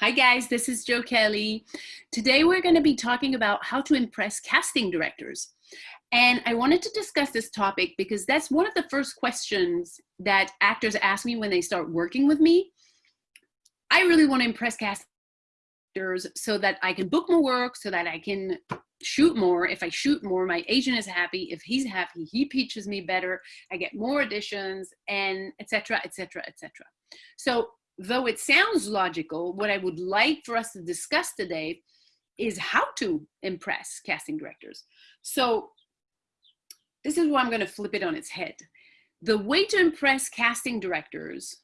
Hi guys, this is Joe Kelly. Today we're going to be talking about how to impress casting directors. And I wanted to discuss this topic because that's one of the first questions that actors ask me when they start working with me. I really want to impress casters so that I can book more work, so that I can shoot more. If I shoot more, my agent is happy. If he's happy, he pitches me better. I get more auditions and etc. etc. etc. So though it sounds logical, what I would like for us to discuss today is how to impress casting directors. So this is where I'm going to flip it on its head. The way to impress casting directors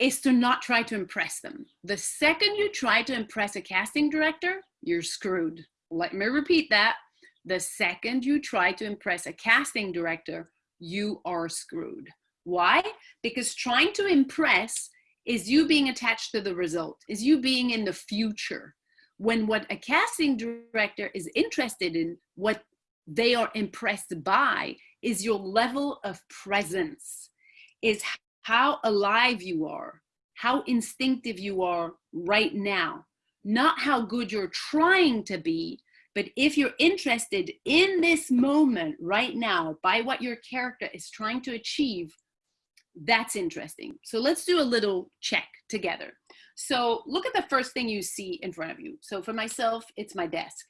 is to not try to impress them. The second you try to impress a casting director, you're screwed. Let me repeat that. The second you try to impress a casting director, you are screwed. Why? Because trying to impress is you being attached to the result, is you being in the future. When what a casting director is interested in, what they are impressed by is your level of presence, is how alive you are, how instinctive you are right now, not how good you're trying to be, but if you're interested in this moment right now by what your character is trying to achieve, that's interesting. So let's do a little check together. So look at the first thing you see in front of you. So for myself, it's my desk.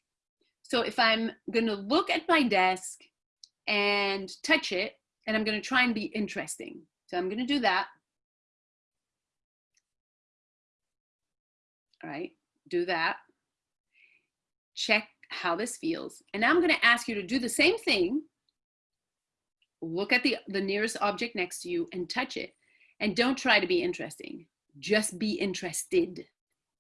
So if I'm gonna look at my desk and touch it, and I'm gonna try and be interesting. So I'm gonna do that. All right, do that. Check how this feels. And now I'm gonna ask you to do the same thing look at the, the nearest object next to you and touch it. And don't try to be interesting. Just be interested,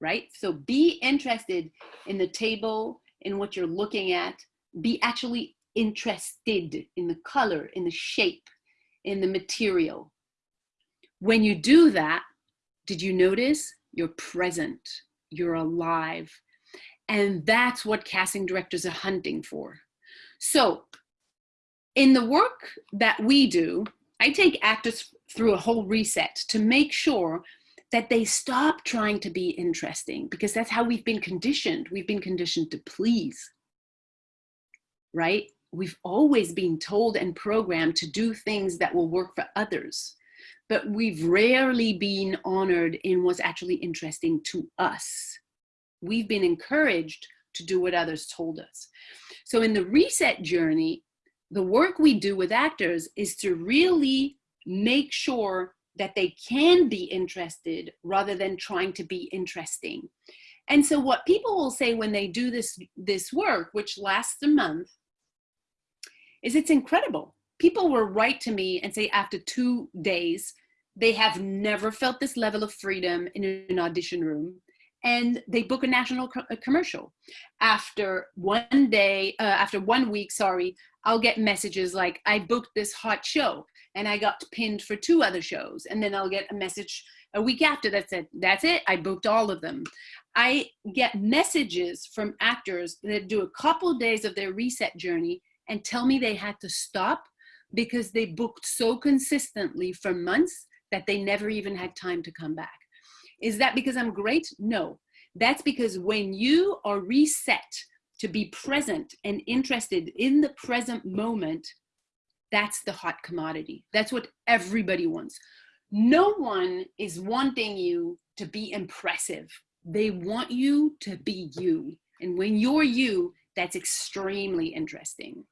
right? So be interested in the table, in what you're looking at. Be actually interested in the color, in the shape, in the material. When you do that, did you notice? You're present, you're alive. And that's what casting directors are hunting for. So in the work that we do, I take actors through a whole reset to make sure that they stop trying to be interesting because that's how we've been conditioned. We've been conditioned to please, right? We've always been told and programmed to do things that will work for others, but we've rarely been honored in what's actually interesting to us. We've been encouraged to do what others told us. So in the reset journey, the work we do with actors is to really make sure that they can be interested rather than trying to be interesting. And so what people will say when they do this, this work, which lasts a month, is it's incredible. People will write to me and say after two days, they have never felt this level of freedom in an audition room and they book a national co a commercial. After one day, uh, after one week, sorry, I'll get messages like, I booked this hot show and I got pinned for two other shows. And then I'll get a message a week after that said, that's it, I booked all of them. I get messages from actors that do a couple days of their reset journey and tell me they had to stop because they booked so consistently for months that they never even had time to come back. Is that because I'm great? No. That's because when you are reset to be present and interested in the present moment, that's the hot commodity. That's what everybody wants. No one is wanting you to be impressive. They want you to be you. And when you're you, that's extremely interesting.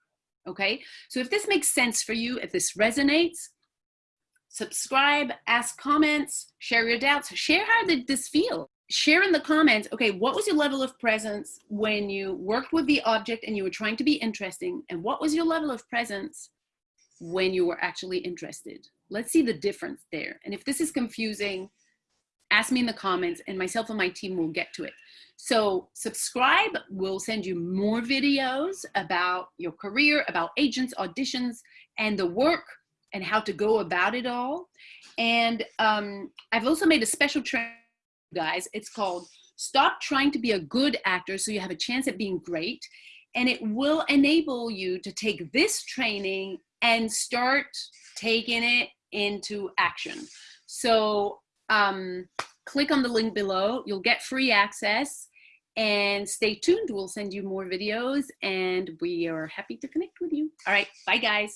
Okay, so if this makes sense for you, if this resonates, subscribe, ask comments, share your doubts, share how did this feel? Share in the comments, okay, what was your level of presence when you worked with the object and you were trying to be interesting? And what was your level of presence when you were actually interested? Let's see the difference there. And if this is confusing, ask me in the comments and myself and my team will get to it. So subscribe, we'll send you more videos about your career, about agents, auditions, and the work and how to go about it all. And um, I've also made a special training, guys. It's called Stop Trying to Be a Good Actor so you have a chance at being great. And it will enable you to take this training and start taking it into action. So um, click on the link below. You'll get free access and stay tuned. We'll send you more videos and we are happy to connect with you. All right. Bye guys.